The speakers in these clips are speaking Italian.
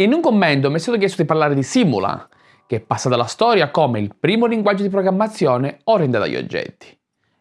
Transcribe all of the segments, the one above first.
In un commento mi è stato chiesto di parlare di Simula, che è passata alla storia come il primo linguaggio di programmazione orientato agli oggetti.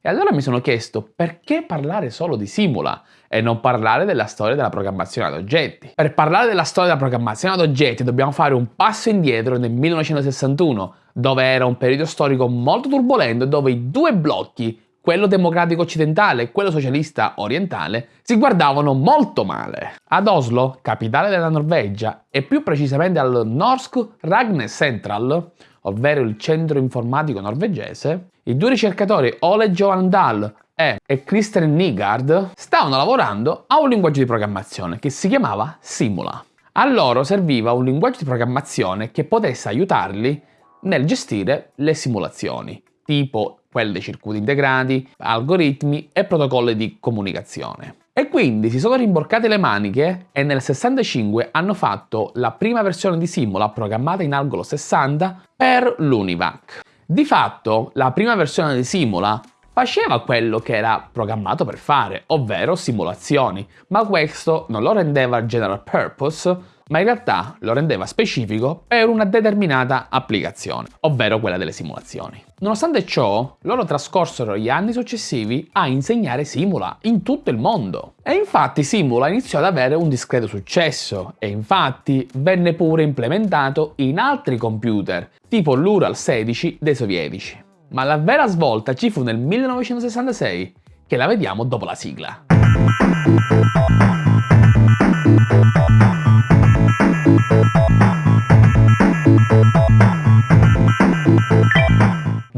E allora mi sono chiesto perché parlare solo di Simula e non parlare della storia della programmazione ad oggetti. Per parlare della storia della programmazione ad oggetti dobbiamo fare un passo indietro nel 1961, dove era un periodo storico molto turbolento dove i due blocchi quello democratico occidentale e quello socialista orientale, si guardavano molto male. Ad Oslo, capitale della Norvegia, e più precisamente al Norsk Ragne Central, ovvero il centro informatico norvegese, i due ricercatori Ole Johan Dahl e, Christian Nygaard stavano lavorando a un linguaggio di programmazione che si chiamava Simula. A loro serviva un linguaggio di programmazione che potesse aiutarli nel gestire le simulazioni, tipo quelle circuiti integrati, algoritmi e protocolli di comunicazione. E quindi si sono rimborcate le maniche e nel 65 hanno fatto la prima versione di Simula programmata in Algolo 60 per l'Univac. Di fatto, la prima versione di Simula faceva quello che era programmato per fare, ovvero simulazioni, ma questo non lo rendeva general purpose, ma in realtà lo rendeva specifico per una determinata applicazione, ovvero quella delle simulazioni. Nonostante ciò, loro trascorsero gli anni successivi a insegnare Simula in tutto il mondo. E infatti Simula iniziò ad avere un discreto successo e infatti venne pure implementato in altri computer, tipo l'Ural 16 dei sovietici. Ma la vera svolta ci fu nel 1966, che la vediamo dopo la sigla.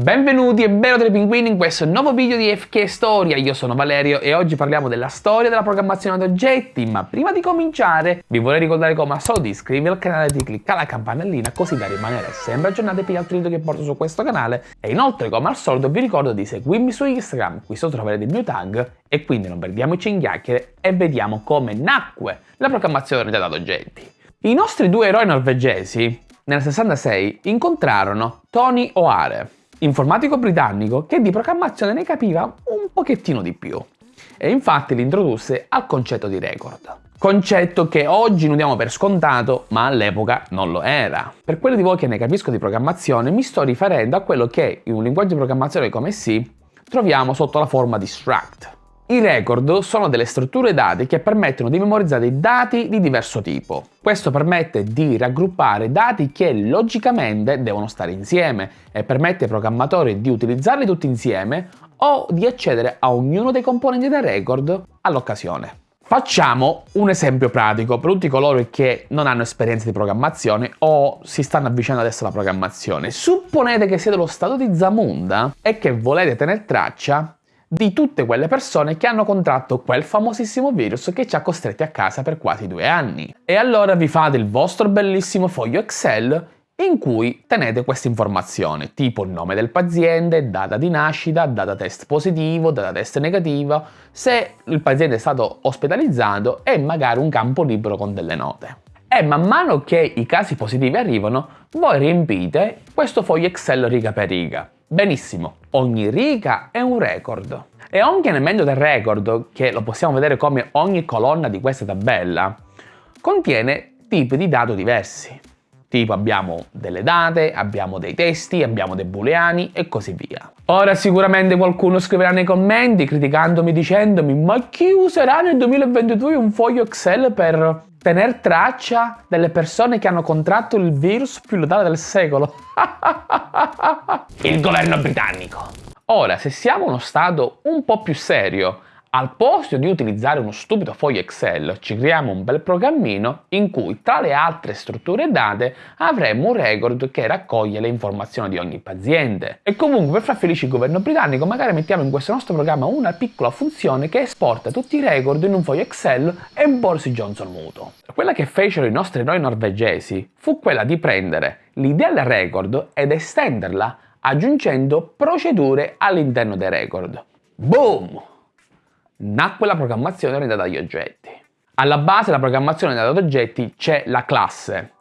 Benvenuti e dei pinguini in questo nuovo video di FK Storia, io sono Valerio e oggi parliamo della storia della programmazione ad oggetti, ma prima di cominciare vi vorrei ricordare come al solito iscrivervi al canale e di cliccare la campanellina così da rimanere sempre aggiornati per gli altri video che porto su questo canale. E inoltre come al solito vi ricordo di seguirmi su Instagram, qui sotto troverete il mio tag e quindi non perdiamoci in chiacchiere e vediamo come nacque la programmazione orientata ad oggetti. I nostri due eroi norvegesi nel 66 incontrarono Tony O'Hare informatico britannico che di programmazione ne capiva un pochettino di più e infatti li introdusse al concetto di record. Concetto che oggi non diamo per scontato, ma all'epoca non lo era. Per quelli di voi che ne capisco di programmazione, mi sto riferendo a quello che in un linguaggio di programmazione come C troviamo sotto la forma di struct. I record sono delle strutture dati che permettono di memorizzare dati di diverso tipo. Questo permette di raggruppare dati che logicamente devono stare insieme e permette ai programmatori di utilizzarli tutti insieme o di accedere a ognuno dei componenti del record all'occasione. Facciamo un esempio pratico per tutti coloro che non hanno esperienza di programmazione o si stanno avvicinando adesso alla programmazione. Supponete che siete lo stato di Zamunda e che volete tenere traccia di tutte quelle persone che hanno contratto quel famosissimo virus che ci ha costretti a casa per quasi due anni. E allora vi fate il vostro bellissimo foglio Excel in cui tenete queste informazioni, tipo nome del paziente, data di nascita, data test positivo, data test negativo, se il paziente è stato ospedalizzato e magari un campo libero con delle note. E man mano che i casi positivi arrivano, voi riempite questo foglio Excel riga per riga. Benissimo, ogni riga è un record. E ogni elemento del record, che lo possiamo vedere come ogni colonna di questa tabella, contiene tipi di dati diversi. Tipo abbiamo delle date, abbiamo dei testi, abbiamo dei booleani e così via. Ora sicuramente qualcuno scriverà nei commenti criticandomi dicendomi ma chi userà nel 2022 un foglio Excel per tenere traccia delle persone che hanno contratto il virus più letale del secolo. il governo britannico. Ora, se siamo uno Stato un po' più serio, al posto di utilizzare uno stupido foglio Excel, ci creiamo un bel programmino in cui tra le altre strutture date avremo un record che raccoglie le informazioni di ogni paziente. E comunque per far felice il governo britannico magari mettiamo in questo nostro programma una piccola funzione che esporta tutti i record in un foglio Excel e Boris Johnson muto. Quella che fecero i nostri eroi norvegesi fu quella di prendere l'idea del record ed estenderla aggiungendo procedure all'interno dei record. Boom! Nacque la programmazione orientata agli oggetti. Alla base della programmazione orientata ad oggetti c'è la classe,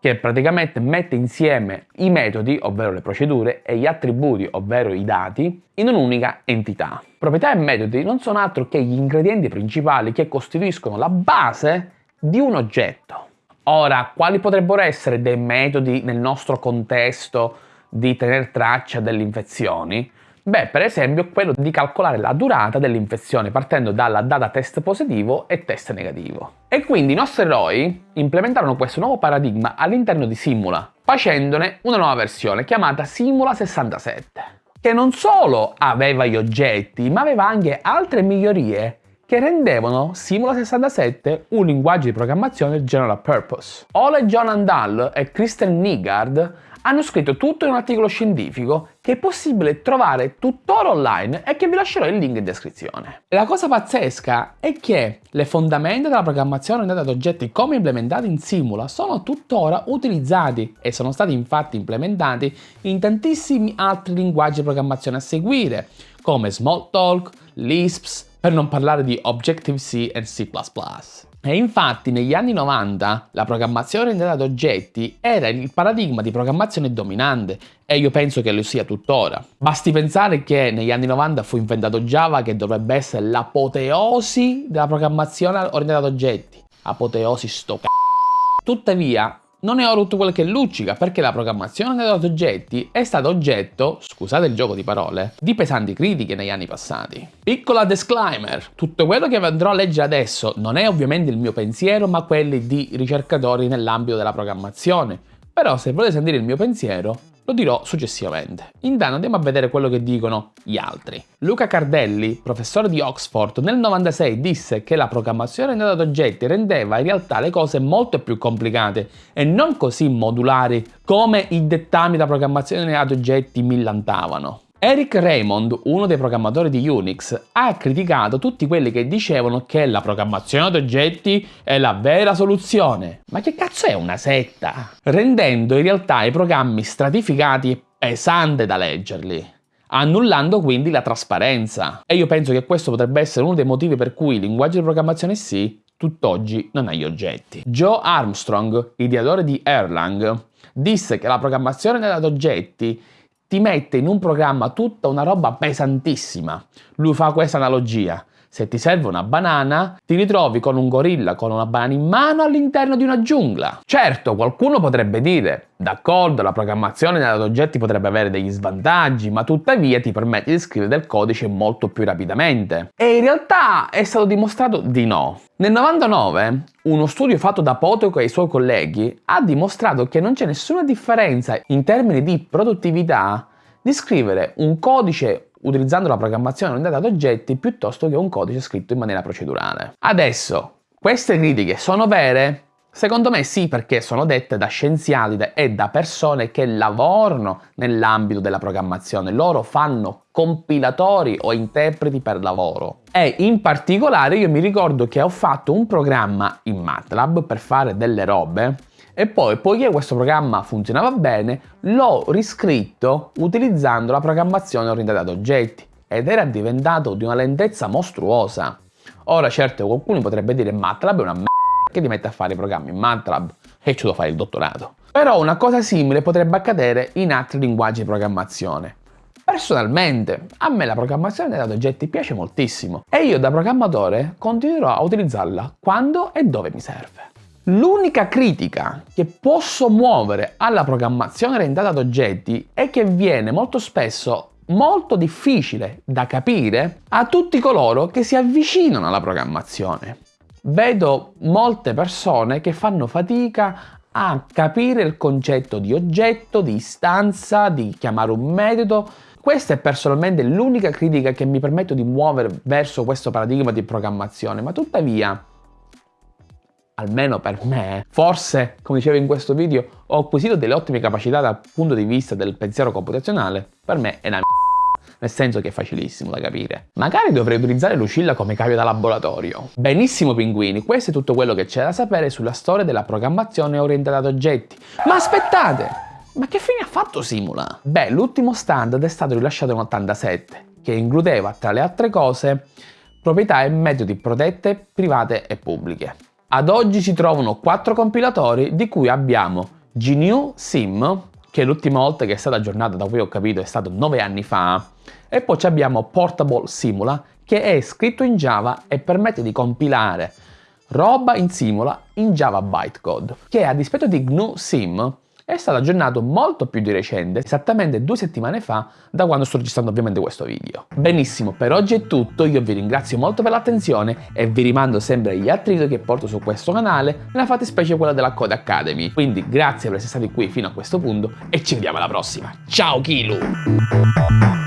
che praticamente mette insieme i metodi, ovvero le procedure, e gli attributi, ovvero i dati, in un'unica entità. Proprietà e metodi non sono altro che gli ingredienti principali che costituiscono la base di un oggetto. Ora, quali potrebbero essere dei metodi nel nostro contesto di tenere traccia delle infezioni? Beh, per esempio quello di calcolare la durata dell'infezione partendo dalla data test positivo e test negativo. E quindi i nostri eroi implementarono questo nuovo paradigma all'interno di Simula, facendone una nuova versione chiamata Simula 67, che non solo aveva gli oggetti, ma aveva anche altre migliorie che rendevano Simula 67 un linguaggio di programmazione general purpose. Ole John Andal e Kristen Nygard hanno scritto tutto in un articolo scientifico che è possibile trovare tuttora online e che vi lascerò il link in descrizione. La cosa pazzesca è che le fondamenta della programmazione orientata ad oggetti come implementati in Simula sono tuttora utilizzati e sono stati infatti implementati in tantissimi altri linguaggi di programmazione a seguire come Smalltalk, Lisp, per non parlare di Objective-C e C++. E infatti negli anni 90 la programmazione orientata ad oggetti era il paradigma di programmazione dominante e io penso che lo sia tuttora. Basti pensare che negli anni 90 fu inventato Java che dovrebbe essere l'apoteosi della programmazione orientata ad oggetti. Apoteosi sto c***o. Tuttavia non è quello che luccica perché la programmazione degli oggetti è stata oggetto, scusate il gioco di parole, di pesanti critiche negli anni passati. Piccola disclaimer, tutto quello che andrò a leggere adesso non è ovviamente il mio pensiero ma quelli di ricercatori nell'ambito della programmazione, però se volete sentire il mio pensiero lo dirò successivamente. Intanto andiamo a vedere quello che dicono gli altri. Luca Cardelli, professore di Oxford, nel 96 disse che la programmazione orientata ad oggetti rendeva in realtà le cose molto più complicate e non così modulari come i dettami da programmazione ad oggetti millantavano. Eric Raymond, uno dei programmatori di Unix, ha criticato tutti quelli che dicevano che la programmazione ad oggetti è la vera soluzione. Ma che cazzo è una setta? Rendendo in realtà i programmi stratificati e pesanti da leggerli annullando quindi la trasparenza. E io penso che questo potrebbe essere uno dei motivi per cui il linguaggio di programmazione C tutt'oggi non ha gli oggetti. Joe Armstrong, ideatore di Erlang, disse che la programmazione ad oggetti ti mette in un programma tutta una roba pesantissima. Lui fa questa analogia. Se ti serve una banana, ti ritrovi con un gorilla con una banana in mano all'interno di una giungla. Certo, qualcuno potrebbe dire, d'accordo, la programmazione ad oggetti potrebbe avere degli svantaggi, ma tuttavia ti permette di scrivere del codice molto più rapidamente. E in realtà è stato dimostrato di no. Nel 99, uno studio fatto da Potoco e i suoi colleghi ha dimostrato che non c'è nessuna differenza in termini di produttività di scrivere un codice utilizzando la programmazione orientata ad oggetti piuttosto che un codice scritto in maniera procedurale. Adesso, queste critiche sono vere? Secondo me sì, perché sono dette da scienziati e da persone che lavorano nell'ambito della programmazione. Loro fanno compilatori o interpreti per lavoro. E in particolare io mi ricordo che ho fatto un programma in MATLAB per fare delle robe e poi, poiché questo programma funzionava bene, l'ho riscritto utilizzando la programmazione orientata ad oggetti ed era diventato di una lentezza mostruosa. Ora certo qualcuno potrebbe dire MATLAB è una m***a che ti mette a fare i programmi in MATLAB e ci devo fare il dottorato. Però una cosa simile potrebbe accadere in altri linguaggi di programmazione. Personalmente, a me la programmazione ad oggetti piace moltissimo e io da programmatore continuerò a utilizzarla quando e dove mi serve. L'unica critica che posso muovere alla programmazione orientata ad oggetti è che viene molto spesso molto difficile da capire a tutti coloro che si avvicinano alla programmazione. Vedo molte persone che fanno fatica a capire il concetto di oggetto, di istanza, di chiamare un metodo. Questa è personalmente l'unica critica che mi permetto di muovere verso questo paradigma di programmazione, ma tuttavia almeno per me, forse, come dicevo in questo video, ho acquisito delle ottime capacità dal punto di vista del pensiero computazionale, per me è una nel senso che è facilissimo da capire. Magari dovrei utilizzare Lucilla come cavio da laboratorio. Benissimo pinguini, questo è tutto quello che c'è da sapere sulla storia della programmazione orientata ad oggetti. Ma aspettate! Ma che fine ha fatto Simula? Beh, l'ultimo standard è stato rilasciato nel 87, che includeva, tra le altre cose, proprietà e metodi protette, private e pubbliche. Ad oggi si trovano quattro compilatori di cui abbiamo GNU Sim, che l'ultima volta che è stata aggiornata da cui ho capito è stato 9 anni fa, e poi abbiamo Portable Simula, che è scritto in Java e permette di compilare roba in Simula in Java Bytecode, che a dispetto di GNU Sim è stato aggiornato molto più di recente, esattamente due settimane fa, da quando sto registrando ovviamente questo video. Benissimo, per oggi è tutto, io vi ringrazio molto per l'attenzione e vi rimando sempre agli altri video che porto su questo canale, nella fattispecie quella della Code Academy. Quindi grazie per essere stati qui fino a questo punto e ci vediamo alla prossima. Ciao Kilu!